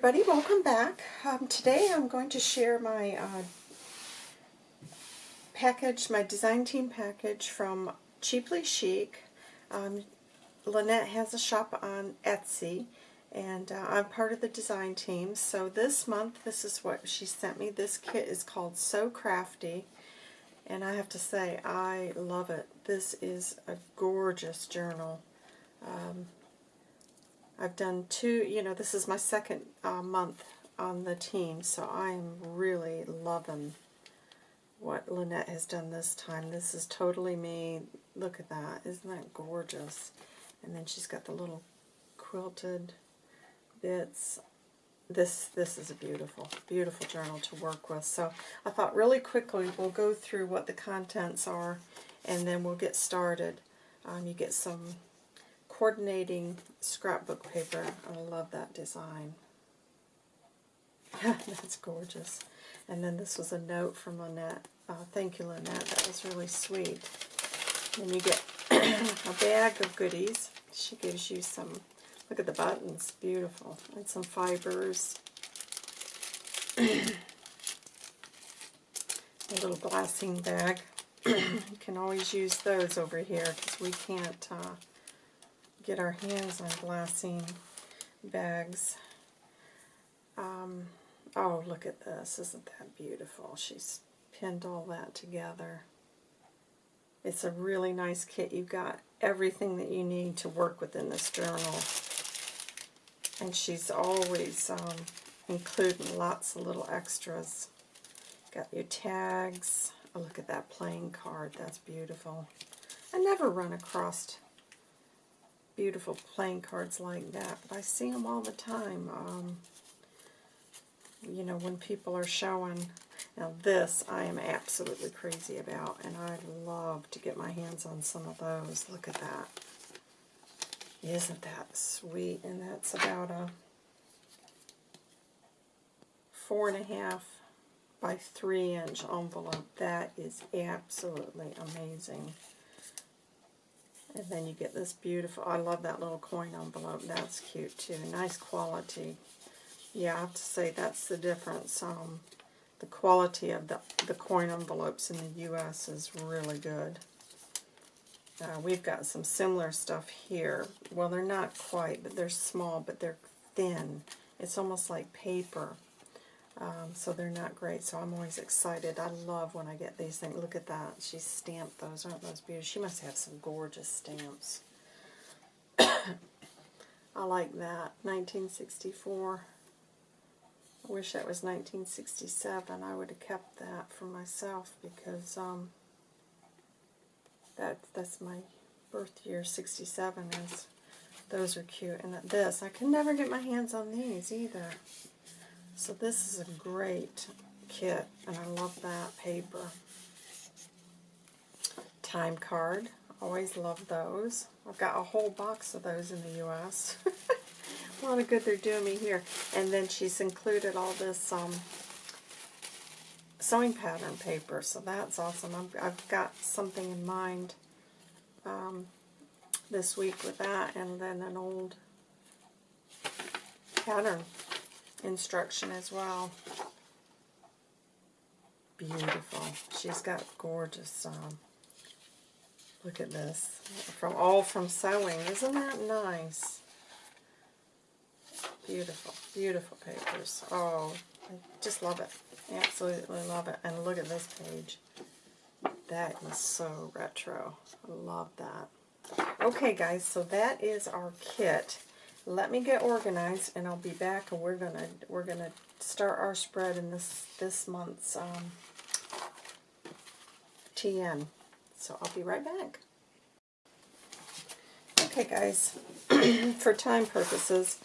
everybody, welcome back. Um, today I'm going to share my uh, package, my design team package from Cheaply Chic. Um, Lynette has a shop on Etsy and uh, I'm part of the design team. So this month, this is what she sent me. This kit is called So Crafty and I have to say I love it. This is a gorgeous journal. Um, I've done two, you know, this is my second uh, month on the team, so I'm really loving what Lynette has done this time. This is totally me. Look at that. Isn't that gorgeous? And then she's got the little quilted bits. This this is a beautiful, beautiful journal to work with. So I thought really quickly we'll go through what the contents are and then we'll get started. Um, you get some coordinating scrapbook paper. I love that design. That's gorgeous. And then this was a note from Lynette. Uh, thank you, Lynette. That was really sweet. And you get a bag of goodies. She gives you some, look at the buttons, beautiful. And some fibers. a little glassine bag. you can always use those over here because we can't uh, get our hands on glassine bags. Um, oh, look at this. Isn't that beautiful? She's pinned all that together. It's a really nice kit. You've got everything that you need to work within this journal. And she's always um, including lots of little extras. Got your tags. Oh, look at that playing card. That's beautiful. I never run across beautiful playing cards like that, but I see them all the time. Um, you know, when people are showing. Now this I am absolutely crazy about, and I'd love to get my hands on some of those. Look at that. Isn't that sweet? And that's about a four and a half by three inch envelope. That is absolutely amazing. And then you get this beautiful, I love that little coin envelope. That's cute too. Nice quality. Yeah, I have to say that's the difference. Um, the quality of the, the coin envelopes in the U.S. is really good. Uh, we've got some similar stuff here. Well, they're not quite, but they're small, but they're thin. It's almost like paper. Um, so they're not great, so I'm always excited. I love when I get these things. Look at that. She stamped those. Aren't those beautiful? She must have some gorgeous stamps. I like that. 1964. I wish that was 1967. I would have kept that for myself because um, that that's my birth year, 67 is. Those are cute. And this, I can never get my hands on these either. So this is a great kit, and I love that paper. Time card. Always love those. I've got a whole box of those in the U.S. a lot of good they're doing me here. And then she's included all this um, sewing pattern paper, so that's awesome. i have got something in mind um, this week with that, and then an old pattern instruction as well. Beautiful. She's got gorgeous, um, look at this, from all from sewing. Isn't that nice? Beautiful, beautiful papers. Oh, I just love it. Absolutely love it. And look at this page. That is so retro. I love that. Okay, guys, so that is our kit let me get organized and I'll be back and we're gonna we're gonna start our spread in this this month's um, TN. So I'll be right back. Okay guys, for time purposes,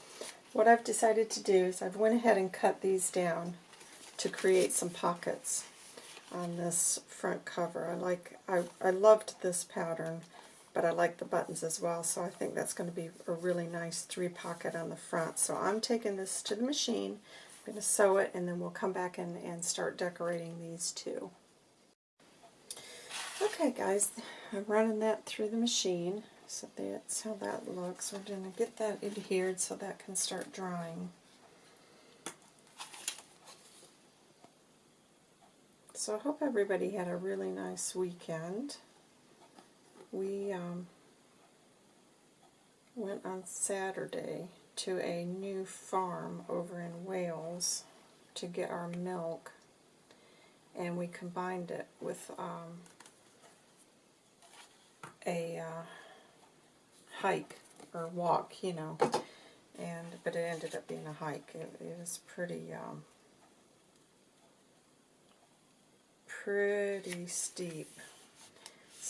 what I've decided to do is I've went ahead and cut these down to create some pockets on this front cover. I like I, I loved this pattern but I like the buttons as well, so I think that's going to be a really nice three pocket on the front. So I'm taking this to the machine, I'm going to sew it, and then we'll come back and, and start decorating these two. Okay guys, I'm running that through the machine, so that's how that looks. We're going to get that adhered so that can start drying. So I hope everybody had a really nice weekend. We um, went on Saturday to a new farm over in Wales to get our milk and we combined it with um, a uh, hike or walk, you know, and but it ended up being a hike. It, it was pretty um, pretty steep.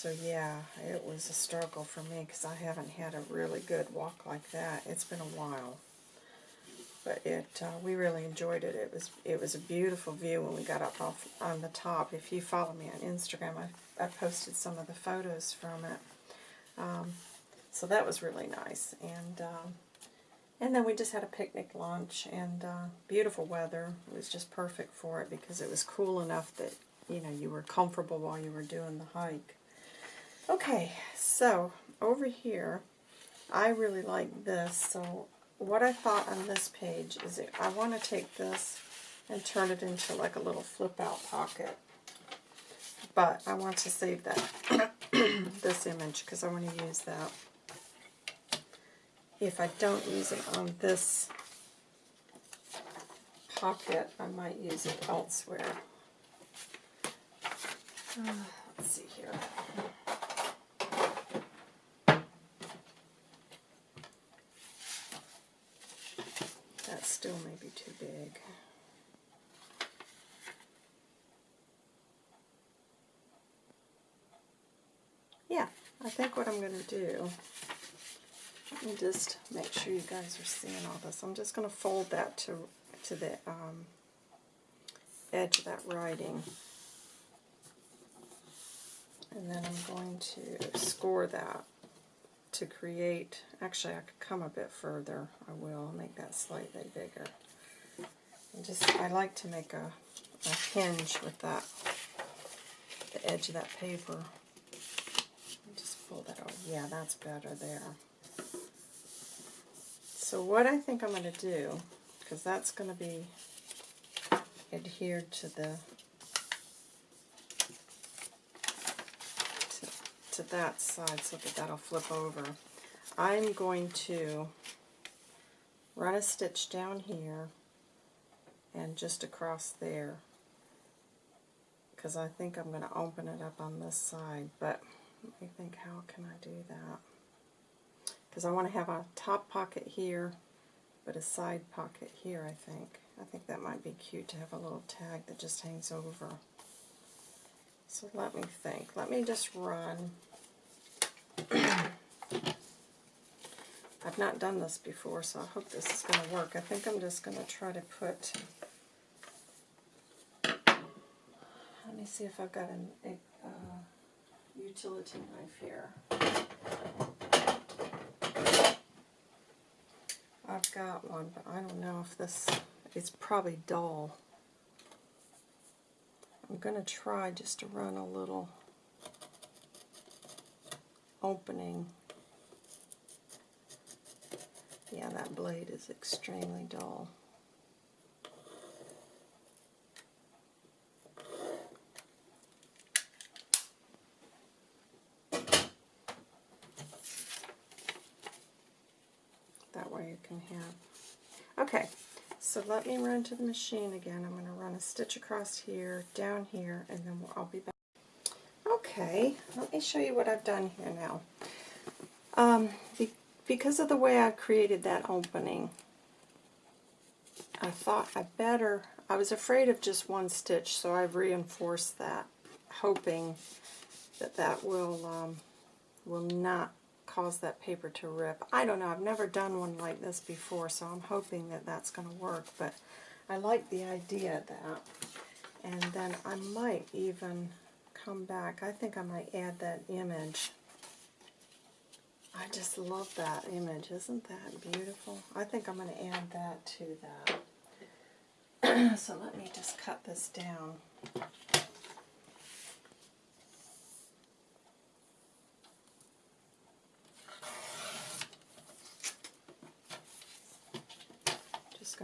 So yeah, it was a struggle for me because I haven't had a really good walk like that. It's been a while but it uh, we really enjoyed it. It was it was a beautiful view when we got up off on the top. If you follow me on Instagram, I, I posted some of the photos from it. Um, so that was really nice, and um, and then we just had a picnic lunch and uh, beautiful weather. It was just perfect for it because it was cool enough that you know you were comfortable while you were doing the hike. Okay, so over here, I really like this, so what I thought on this page is I want to take this and turn it into like a little flip out pocket. But I want to save that this image because I want to use that. If I don't use it on this pocket, I might use it elsewhere. Uh, let's see here. Still may be too big. Yeah, I think what I'm going to do, let me just make sure you guys are seeing all this. I'm just going to fold that to, to the um, edge of that writing. And then I'm going to score that to create, actually I could come a bit further, I will make that slightly bigger. And just, I like to make a, a hinge with that, the edge of that paper. Just pull that out, yeah that's better there. So what I think I'm going to do, because that's going to be adhered to the to that side so that that'll flip over. I'm going to run a stitch down here and just across there because I think I'm going to open it up on this side but let me think how can I do that? Because I want to have a top pocket here but a side pocket here I think. I think that might be cute to have a little tag that just hangs over so let me think. Let me just run. I've not done this before, so I hope this is going to work. I think I'm just going to try to put... Let me see if I've got an, a uh, utility knife here. I've got one, but I don't know if this... It's probably dull. I'm going to try just to run a little opening. Yeah, that blade is extremely dull. That way you can have... Okay, so let me run to the machine again. I'm going to run a stitch across here, down here, and then I'll be back. Okay, let me show you what I've done here now. Um, be because of the way I created that opening, I thought I better, I was afraid of just one stitch, so I've reinforced that, hoping that that will, um, will not cause that paper to rip. I don't know, I've never done one like this before, so I'm hoping that that's going to work, but I like the idea of that. And then I might even come back, I think I might add that image. I just love that image, isn't that beautiful? I think I'm going to add that to that. so let me just cut this down.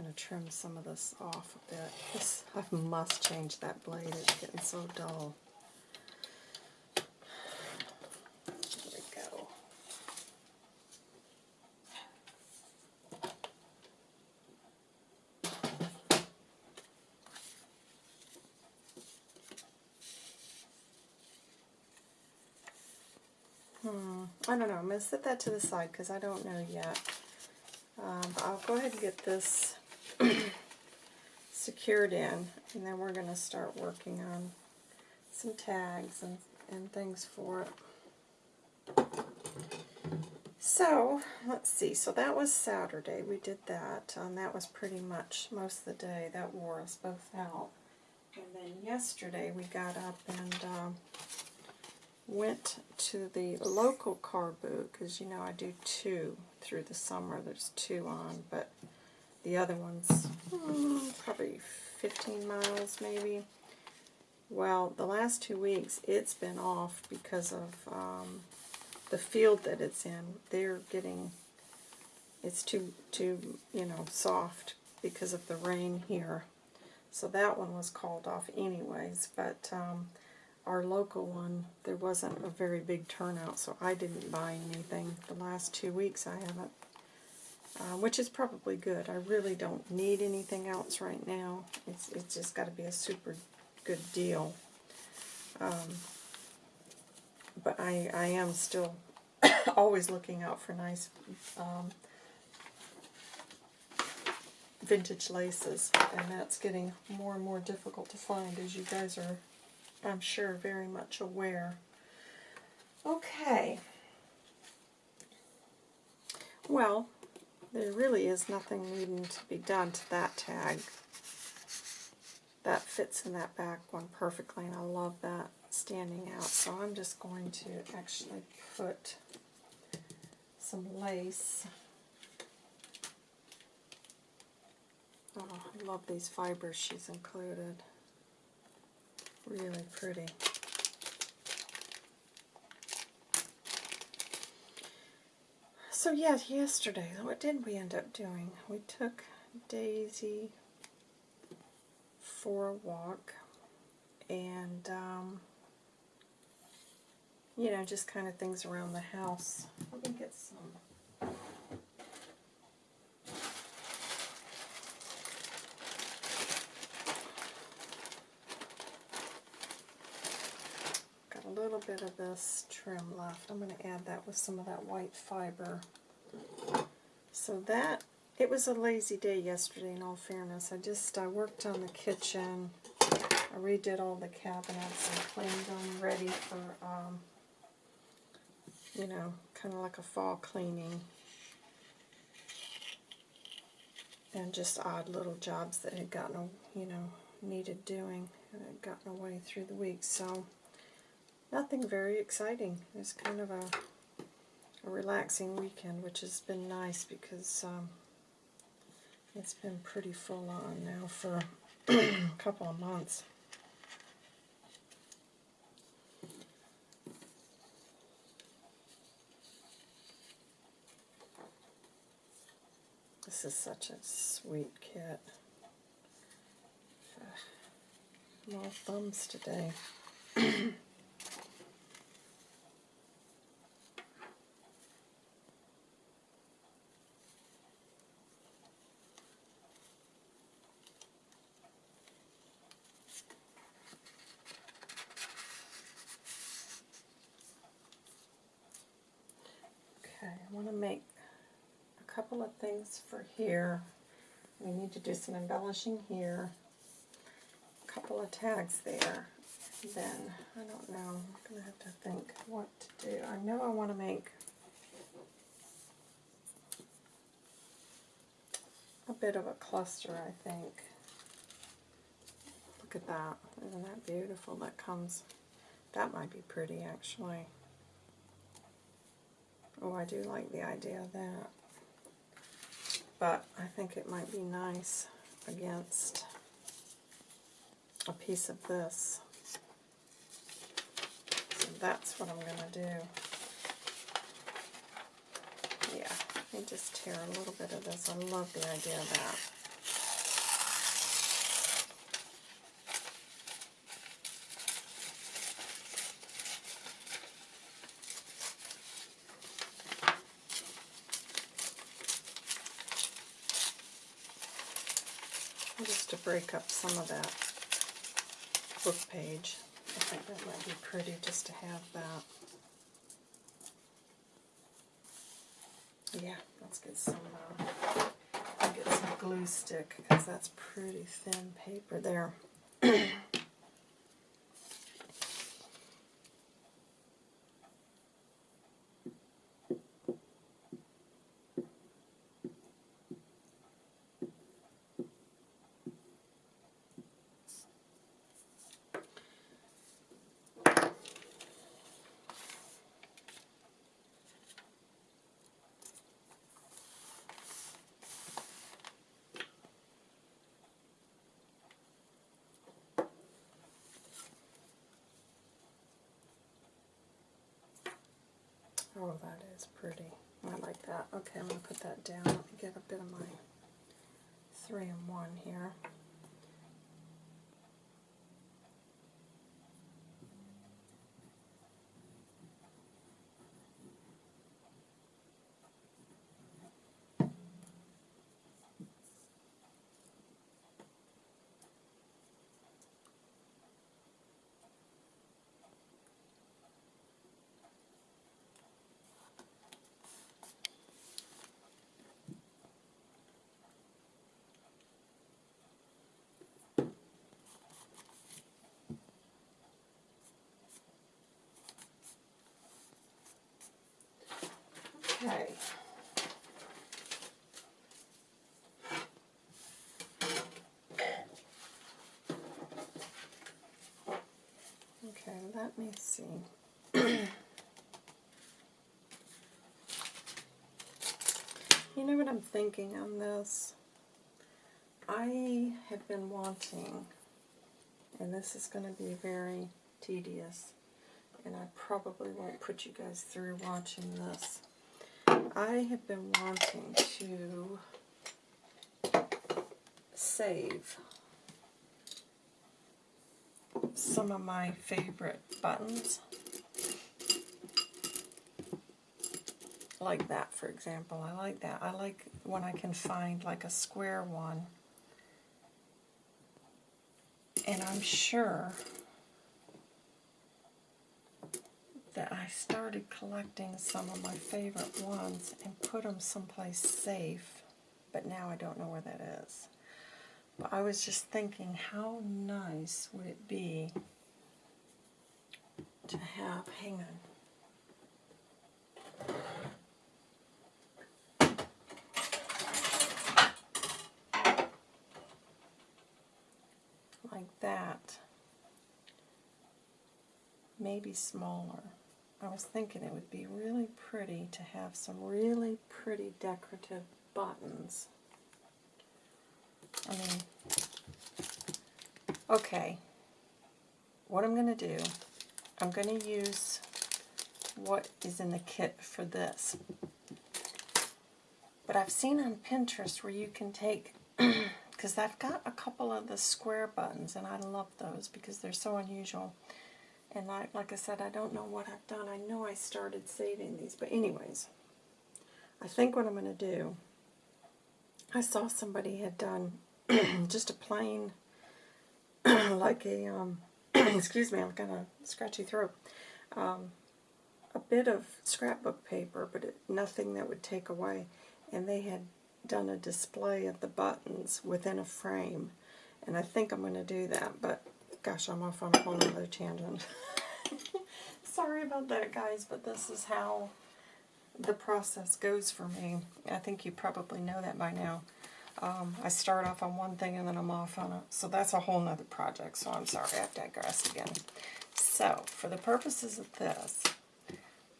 Going to trim some of this off a bit. This, I must change that blade. It's getting so dull. There we go. Hmm, I don't know. I'm going to set that to the side because I don't know yet. Um, I'll go ahead and get this secured in, and then we're going to start working on some tags and, and things for it. So, let's see. So that was Saturday. We did that. And that was pretty much most of the day. That wore us both out. And then yesterday we got up and um, went to the local car boot because you know I do two through the summer. There's two on, but the other one's hmm, probably 15 miles maybe. Well, the last two weeks it's been off because of um, the field that it's in. They're getting it's too too you know soft because of the rain here. So that one was called off anyways, but um, our local one, there wasn't a very big turnout, so I didn't buy anything. The last two weeks I haven't, uh, which is probably good. I really don't need anything else right now. It's, it's just got to be a super good deal. Um, but I, I am still always looking out for nice um, vintage laces, and that's getting more and more difficult to find as you guys are I'm sure, very much aware. Okay. Well, there really is nothing needing to be done to that tag. That fits in that back one perfectly, and I love that standing out. So I'm just going to actually put some lace. Oh, I love these fibers she's included. Really pretty. So yeah, yesterday, what did we end up doing? We took Daisy for a walk and, um, you know, just kind of things around the house. Let me get some little bit of this trim left. I'm going to add that with some of that white fiber. So that, it was a lazy day yesterday in all fairness. I just, I worked on the kitchen. I redid all the cabinets and cleaned them ready for, um, you know, kind of like a fall cleaning. And just odd little jobs that had gotten, you know, needed doing and had gotten away through the week. So, nothing very exciting. It's kind of a, a relaxing weekend, which has been nice because um, it's been pretty full on now for a couple of months. This is such a sweet kit. More thumbs today. want to make a couple of things for here. We need to do some embellishing here. A couple of tags there. Then, I don't know, I'm going to have to think what to do. I know I want to make a bit of a cluster, I think. Look at that. Isn't that beautiful? That comes, that might be pretty actually. Oh, I do like the idea of that. But I think it might be nice against a piece of this. So that's what I'm going to do. Yeah, let me just tear a little bit of this. I love the idea of that. just to break up some of that book page. I think that might be pretty just to have that. Yeah, let's get some, uh, get some glue stick because that's pretty thin paper there. Oh, that is pretty. I like that. Okay, I'm going to put that down. Let me get a bit of my three in one here. Okay. Okay, let me see. you know what I'm thinking on this? I have been wanting, and this is going to be very tedious, and I probably won't put you guys through watching this. I have been wanting to save some of my favorite buttons. Like that, for example. I like that. I like when I can find like a square one. And I'm sure that I started collecting some of my favorite ones and put them someplace safe, but now I don't know where that is. But I was just thinking, how nice would it be to have, hang on, like that, maybe smaller. I was thinking it would be really pretty to have some really pretty decorative buttons. I mean, okay, what I'm going to do, I'm going to use what is in the kit for this. But I've seen on Pinterest where you can take, because I've got a couple of the square buttons, and I love those because they're so unusual. And like, like I said, I don't know what I've done. I know I started saving these. But anyways, I think what I'm going to do, I saw somebody had done just a plain, like a, um, excuse me, I've got a scratchy throat, um, a bit of scrapbook paper, but it, nothing that would take away. And they had done a display of the buttons within a frame. And I think I'm going to do that, but gosh, I'm off on a whole other tangent. Sorry about that, guys, but this is how the process goes for me. I think you probably know that by now. Um, I start off on one thing and then I'm off on it. So that's a whole nother project, so I'm sorry, I've digressed again. So, for the purposes of this,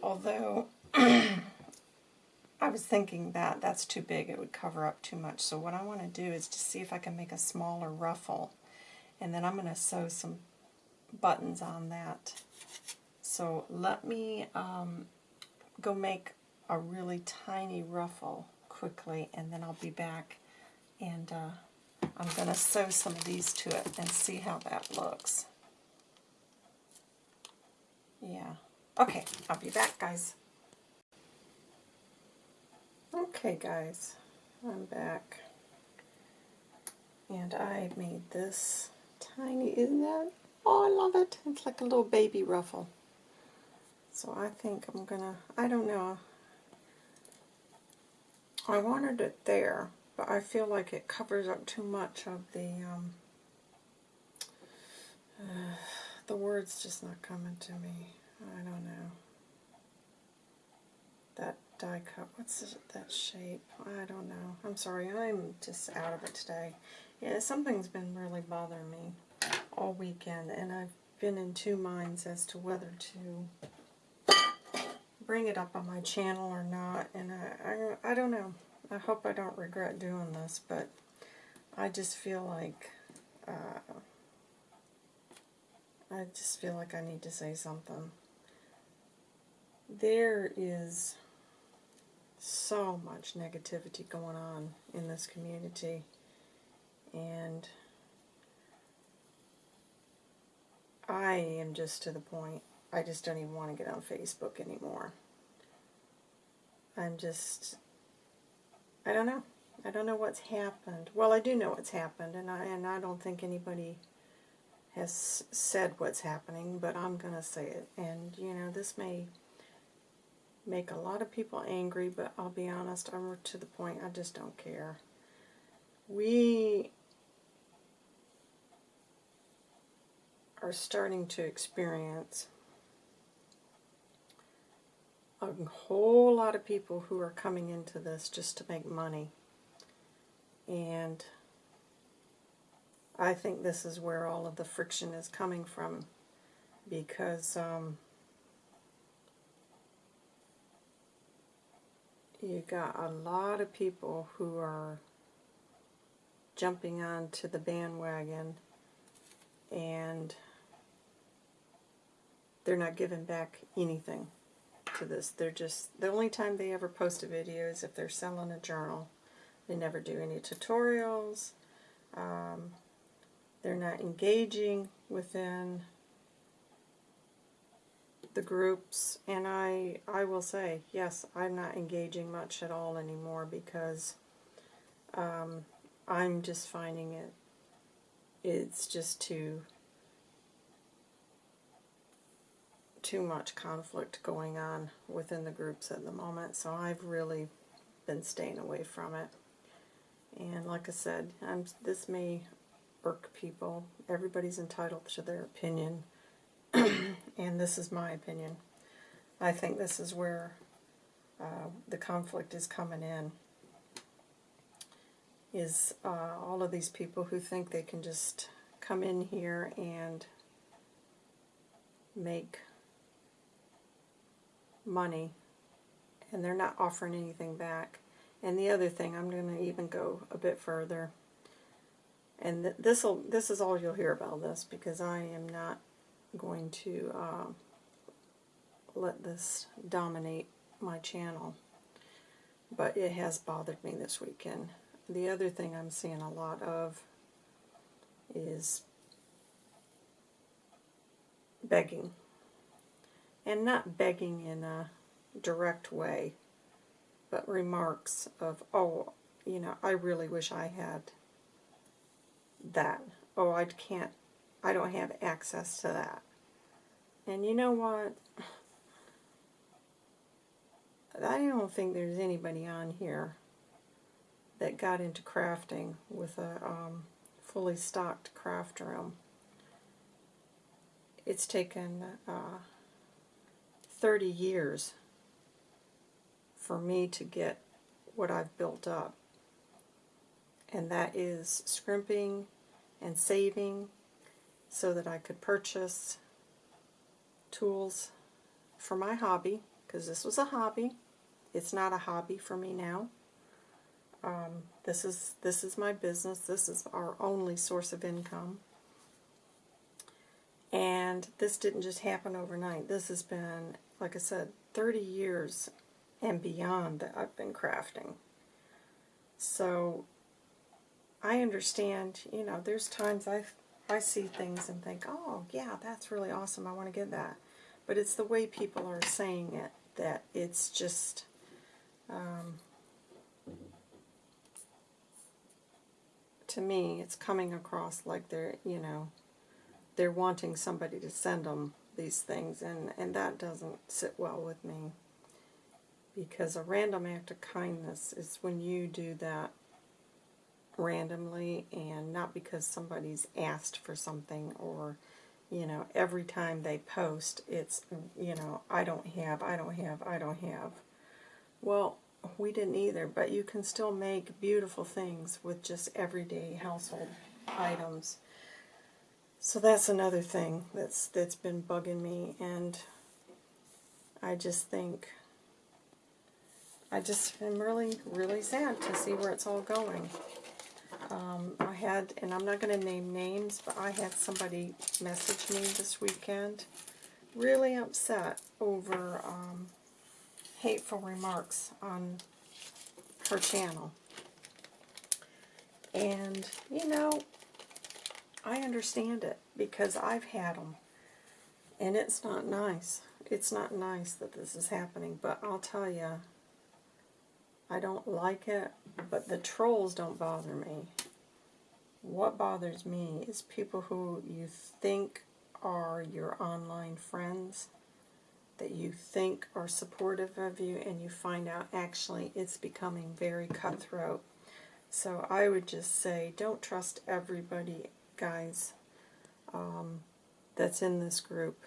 although I was thinking that that's too big, it would cover up too much. So what I want to do is to see if I can make a smaller ruffle and then I'm going to sew some buttons on that. So let me um, go make a really tiny ruffle quickly and then I'll be back and uh, I'm going to sew some of these to it and see how that looks. Yeah. Okay, I'll be back, guys. Okay, guys, I'm back. And I made this tiny, isn't that? Oh, I love it. It's like a little baby ruffle. So I think I'm gonna, I don't know. I wanted it there, but I feel like it covers up too much of the, um, uh, the word's just not coming to me. I don't know. That die cut, what's that shape? I don't know. I'm sorry, I'm just out of it today. Yeah, something's been really bothering me all weekend, and I've been in two minds as to whether to bring it up on my channel or not, and I, I, I don't know. I hope I don't regret doing this, but I just feel like, uh, I just feel like I need to say something. There is so much negativity going on in this community, and I am just to the point, I just don't even want to get on Facebook anymore. I'm just, I don't know. I don't know what's happened. Well, I do know what's happened, and I, and I don't think anybody has said what's happening, but I'm going to say it. And, you know, this may make a lot of people angry, but I'll be honest, I'm to the point I just don't care. We are starting to experience a whole lot of people who are coming into this just to make money. And I think this is where all of the friction is coming from because um, you got a lot of people who are jumping onto the bandwagon and they're not giving back anything this. They're just, the only time they ever post a video is if they're selling a journal. They never do any tutorials. Um, they're not engaging within the groups. And I, I will say, yes, I'm not engaging much at all anymore because um, I'm just finding it, it's just too too much conflict going on within the groups at the moment, so I've really been staying away from it. And like I said, I'm, this may irk people. Everybody's entitled to their opinion, and this is my opinion. I think this is where uh, the conflict is coming in, is uh, all of these people who think they can just come in here and make money and they're not offering anything back. And the other thing, I'm going to even go a bit further. And th this will this is all you'll hear about this because I am not going to uh, let this dominate my channel. But it has bothered me this weekend. The other thing I'm seeing a lot of is begging and not begging in a direct way, but remarks of, oh, you know, I really wish I had that. Oh, I can't, I don't have access to that. And you know what? I don't think there's anybody on here that got into crafting with a um, fully stocked craft room. It's taken uh, 30 years for me to get what I've built up. And that is scrimping and saving so that I could purchase tools for my hobby, because this was a hobby. It's not a hobby for me now. Um, this is this is my business. This is our only source of income. And this didn't just happen overnight. This has been like I said, 30 years and beyond that I've been crafting. So I understand, you know, there's times I I see things and think, oh, yeah, that's really awesome. I want to get that. But it's the way people are saying it that it's just, um, to me, it's coming across like they're, you know, they're wanting somebody to send them these things, and, and that doesn't sit well with me. Because a random act of kindness is when you do that randomly and not because somebody's asked for something or, you know, every time they post, it's, you know, I don't have, I don't have, I don't have. Well, we didn't either, but you can still make beautiful things with just everyday household items. So that's another thing that's that's been bugging me, and I just think I just am really really sad to see where it's all going. Um, I had, and I'm not going to name names, but I had somebody message me this weekend, really upset over um, hateful remarks on her channel. And, you know, I understand it because I've had them. And it's not nice. It's not nice that this is happening. But I'll tell you, I don't like it, but the trolls don't bother me. What bothers me is people who you think are your online friends that you think are supportive of you and you find out actually it's becoming very cutthroat. So I would just say don't trust everybody, guys, um, that's in this group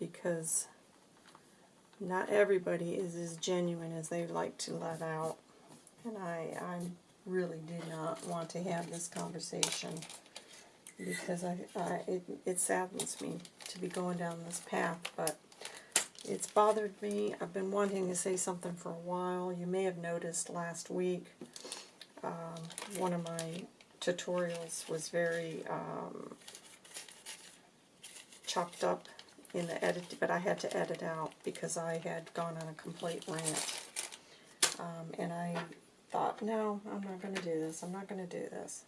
because not everybody is as genuine as they like to let out. And I, I really do not want to have this conversation because I, I it, it saddens me to be going down this path, but it's bothered me. I've been wanting to say something for a while. You may have noticed last week um, one of my tutorials was very um, chopped up in the edit, but I had to edit out because I had gone on a complete rant. Um, and I thought, no, I'm not going to do this. I'm not going to do this.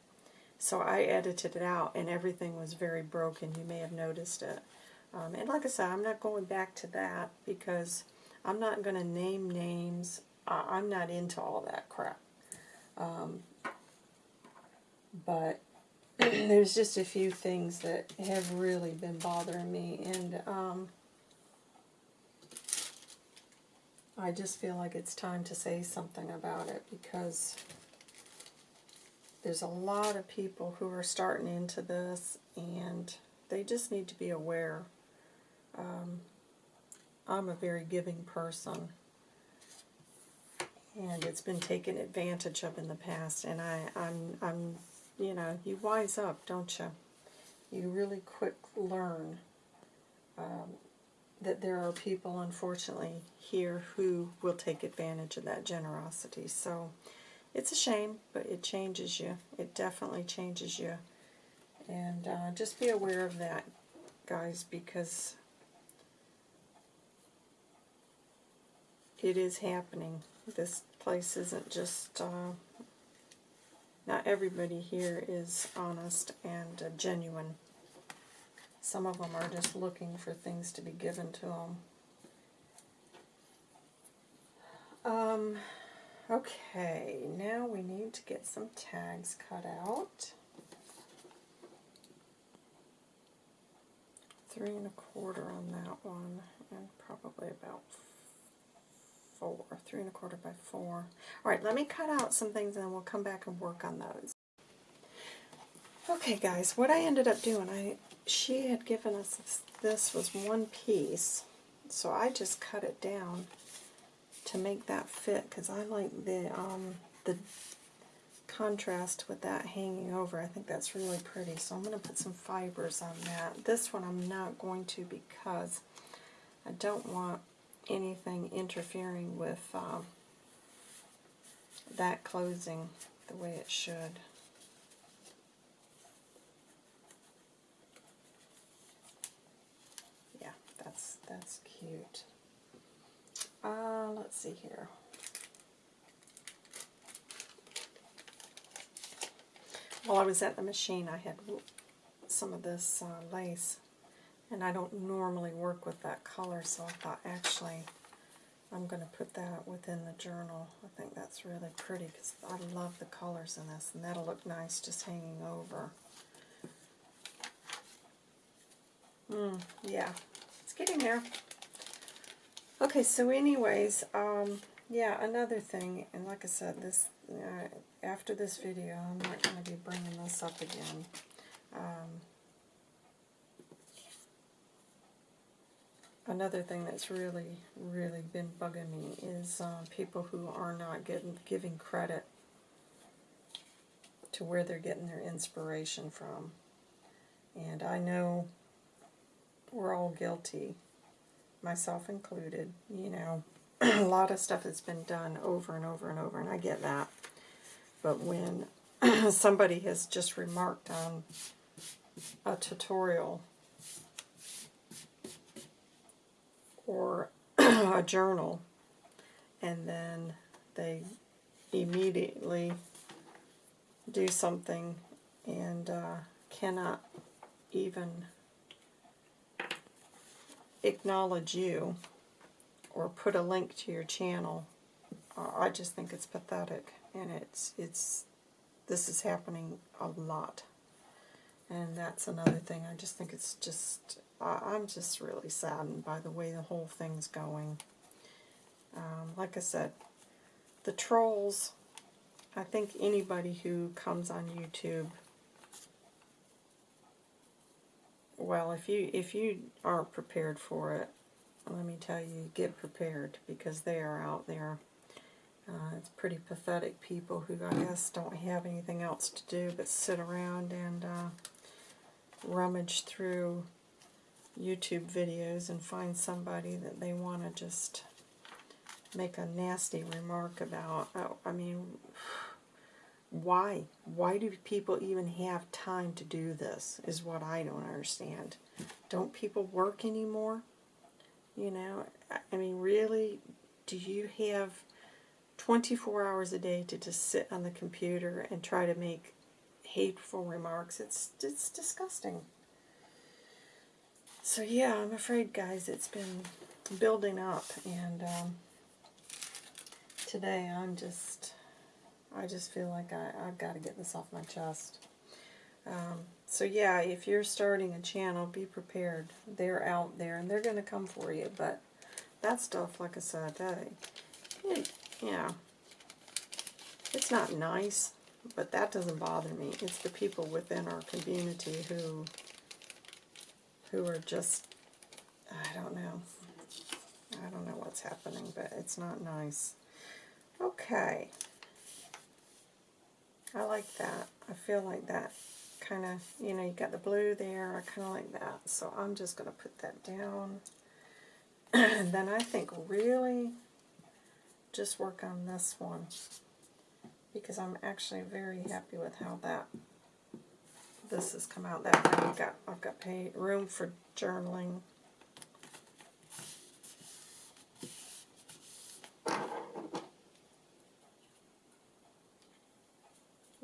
So I edited it out, and everything was very broken. You may have noticed it. Um, and like I said, I'm not going back to that because I'm not going to name names. Uh, I'm not into all that crap. Um, but there's just a few things that have really been bothering me, and um, I just feel like it's time to say something about it because there's a lot of people who are starting into this, and they just need to be aware um, I'm a very giving person, and it's been taken advantage of in the past. And I, I'm, I'm, you know, you wise up, don't you? You really quick learn um, that there are people, unfortunately, here who will take advantage of that generosity. So it's a shame, but it changes you. It definitely changes you. And uh, just be aware of that, guys, because it is happening. This place isn't just, uh, not everybody here is honest and uh, genuine. Some of them are just looking for things to be given to them. Um, okay, now we need to get some tags cut out. Three and a quarter on that one, and probably about four, three and a quarter by four. All right, let me cut out some things and then we'll come back and work on those. Okay, guys, what I ended up doing, I she had given us this, this was one piece, so I just cut it down to make that fit because I like the um, the contrast with that hanging over. I think that's really pretty, so I'm going to put some fibers on that. This one I'm not going to because I don't want anything interfering with uh, that closing the way it should. Yeah, that's that's cute. Uh, let's see here. While I was at the machine, I had some of this uh, lace and I don't normally work with that color, so I thought actually I'm going to put that within the journal. I think that's really pretty because I love the colors in this, and that'll look nice just hanging over. Mm, yeah, it's getting there. Okay, so anyways, um, yeah, another thing, and like I said, this uh, after this video, I'm not going to be bringing this up again. Um, another thing that's really, really been bugging me is uh, people who are not getting giving credit to where they're getting their inspiration from. And I know we're all guilty, myself included. You know, a lot of stuff has been done over and over and over, and I get that. But when somebody has just remarked on a tutorial or a journal and then they immediately do something and uh, cannot even acknowledge you or put a link to your channel, uh, I just think it's pathetic. And it's, it's, this is happening a lot. And that's another thing. I just think it's just, I, I'm just really saddened by the way the whole thing's going. Um, like I said, the trolls, I think anybody who comes on YouTube well, if you if you aren't prepared for it, let me tell you, get prepared because they are out there. Uh, it's pretty pathetic people who I guess don't have anything else to do but sit around and uh, rummage through YouTube videos and find somebody that they want to just make a nasty remark about. Oh, I mean, why? Why do people even have time to do this is what I don't understand. Don't people work anymore? You know, I mean, really, do you have 24 hours a day to just sit on the computer and try to make hateful remarks? It's, it's disgusting. So yeah, I'm afraid, guys, it's been building up, and um, today I'm just, I just feel like I, I've got to get this off my chest. Um, so yeah, if you're starting a channel, be prepared. They're out there, and they're going to come for you, but that stuff, like I said, it, yeah, it's not nice, but that doesn't bother me. It's the people within our community who who are just, I don't know. I don't know what's happening, but it's not nice. Okay. I like that. I feel like that kind of, you know, you got the blue there. I kind of like that. So I'm just going to put that down. and then I think really just work on this one because I'm actually very happy with how that this has come out that way. I've got, I've got pay, room for journaling.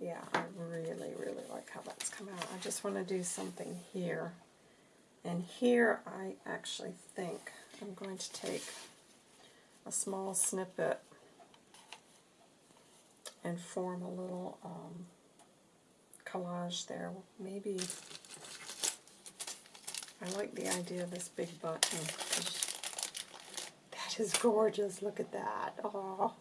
Yeah, I really, really like how that's come out. I just want to do something here. And here I actually think I'm going to take a small snippet and form a little um, collage there. Maybe, I like the idea of this big button. That is gorgeous. Look at that. Oh.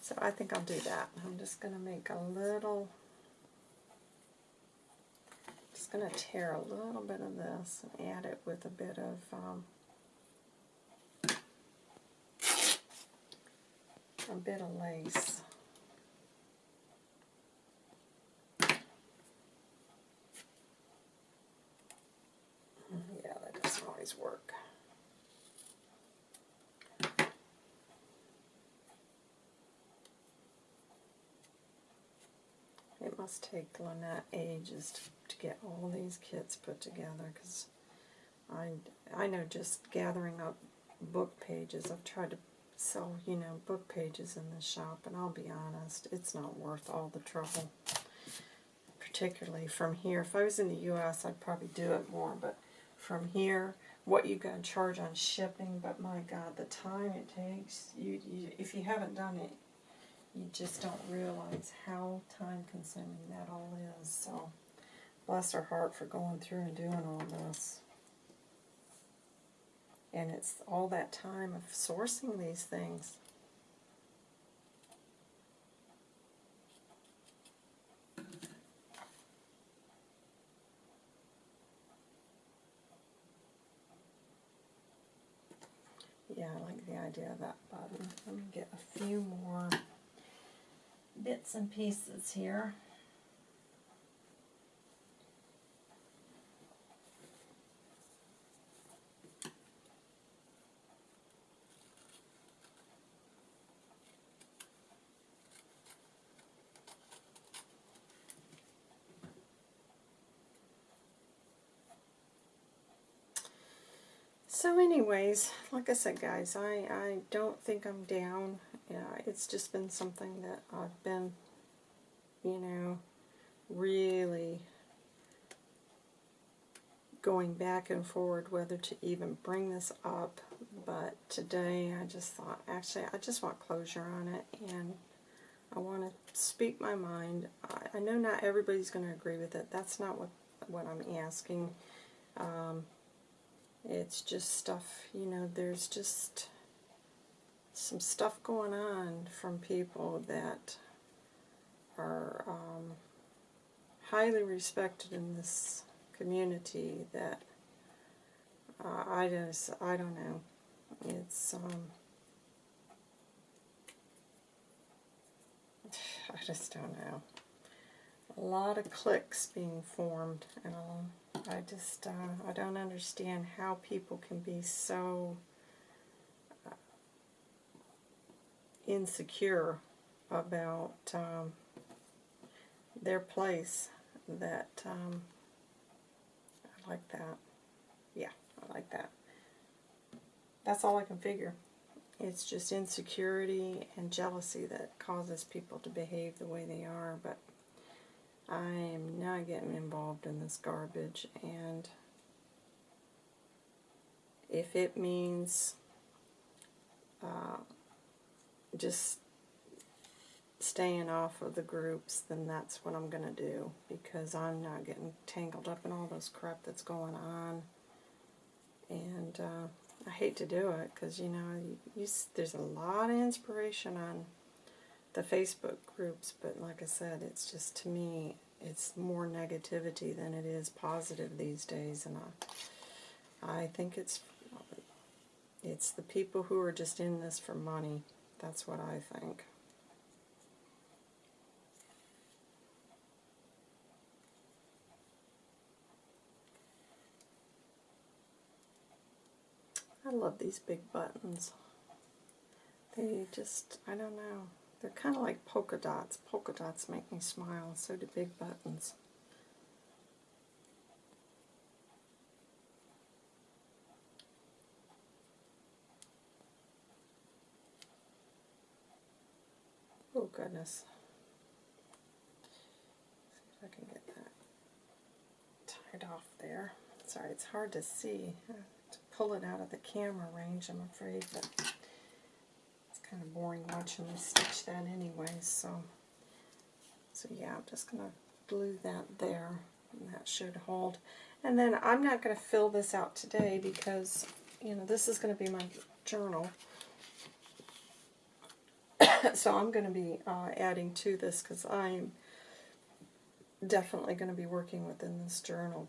So I think I'll do that. I'm just going to make a little, just going to tear a little bit of this and add it with a bit of um, a bit of lace. Work. It must take Lynette ages to, to get all these kits put together because I, I know just gathering up book pages, I've tried to sell, you know, book pages in the shop, and I'll be honest, it's not worth all the trouble. Particularly from here. If I was in the U.S., I'd probably do it more, but from here, what you got to charge on shipping, but my God, the time it takes, you, you if you haven't done it, you just don't realize how time consuming that all is. So, bless her heart for going through and doing all this. And it's all that time of sourcing these things. Yeah, I like the idea of that button. Let me get a few more bits and pieces here. So anyways, like I said guys, I, I don't think I'm down. Yeah, it's just been something that I've been, you know, really going back and forward whether to even bring this up. But today I just thought, actually, I just want closure on it and I want to speak my mind. I, I know not everybody's going to agree with it. That's not what, what I'm asking. Um, it's just stuff, you know, there's just some stuff going on from people that are um, highly respected in this community that uh, I just, I don't know. It's, um, I just don't know. A lot of cliques being formed and all. I just, uh, I don't understand how people can be so uh, insecure about um, their place that um, I like that. Yeah, I like that. That's all I can figure. It's just insecurity and jealousy that causes people to behave the way they are, but I am not getting involved in this garbage and if it means uh, just staying off of the groups, then that's what I'm going to do because I'm not getting tangled up in all this crap that's going on. And uh, I hate to do it because, you know, you, you, there's a lot of inspiration on the Facebook groups, but like I said, it's just to me, it's more negativity than it is positive these days, and I, I think it's it's the people who are just in this for money. That's what I think. I love these big buttons. They just, I don't know. They're kind of like polka dots. Polka dots make me smile, so do big buttons. Oh goodness. See if I can get that tied off there. Sorry, it's hard to see. to pull it out of the camera range, I'm afraid, but kind of boring watching me stitch that anyway, so, so yeah, I'm just going to glue that there, and that should hold. And then I'm not going to fill this out today because, you know, this is going to be my journal. so I'm going to be uh, adding to this because I'm definitely going to be working within this journal.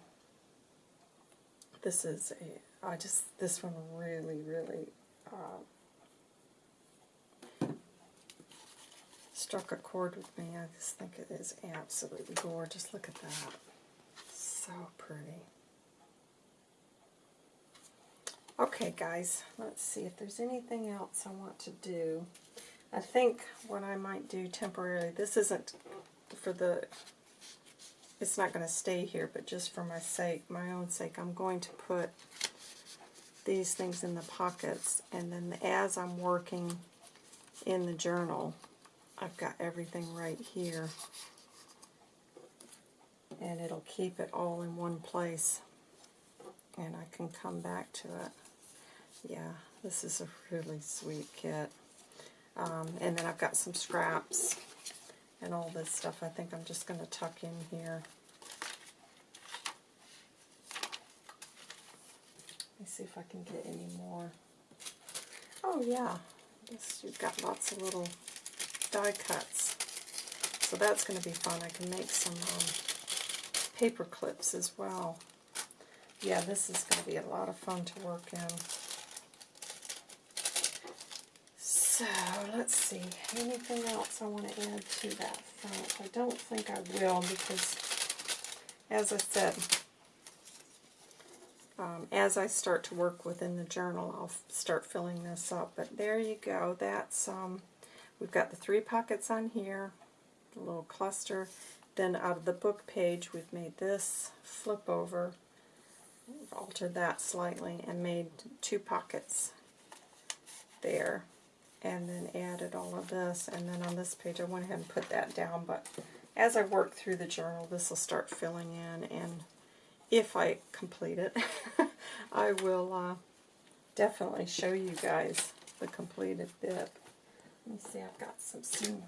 This is a, I just, this one really, really uh, struck a chord with me. I just think it is absolutely gorgeous. Look at that. So pretty. Okay, guys, let's see if there's anything else I want to do. I think what I might do temporarily, this isn't for the, it's not going to stay here, but just for my sake, my own sake, I'm going to put these things in the pockets, and then as I'm working in the journal, I've got everything right here. And it'll keep it all in one place. and I can come back to it. Yeah, this is a really sweet kit. Um, and then I've got some scraps and all this stuff I think I'm just going to tuck in here. Let me see if I can get any more. Oh yeah, this, you've got lots of little die cuts. So that's going to be fun. I can make some um, paper clips as well. Yeah, this is going to be a lot of fun to work in. So, let's see. Anything else I want to add to that front? I don't think I will because, as I said, um, as I start to work within the journal, I'll start filling this up. But there you go. That's um, We've got the three pockets on here, a little cluster. Then out of the book page, we've made this flip over, we've altered that slightly, and made two pockets there. And then added all of this. And then on this page, I went ahead and put that down. But as I work through the journal, this will start filling in. And if I complete it, I will uh, definitely show you guys the completed bit. Let me see, I've got some seam.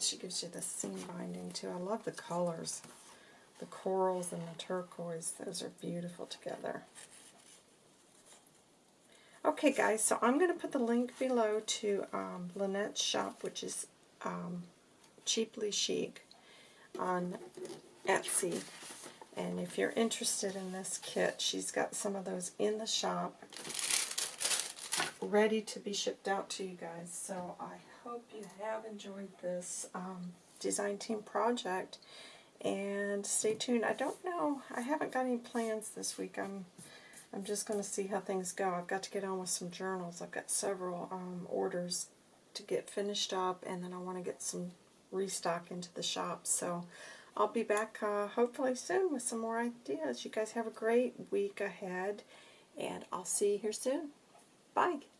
She gives you the seam binding too. I love the colors. The corals and the turquoise, those are beautiful together. Okay guys, so I'm going to put the link below to um, Lynette's shop, which is um, Cheaply Chic on Etsy. And if you're interested in this kit, she's got some of those in the shop ready to be shipped out to you guys. So I hope you have enjoyed this um, design team project. And stay tuned. I don't know. I haven't got any plans this week. I'm I'm just going to see how things go. I've got to get on with some journals. I've got several um, orders to get finished up, and then I want to get some restock into the shop. So I'll be back uh, hopefully soon with some more ideas. You guys have a great week ahead, and I'll see you here soon. Bye.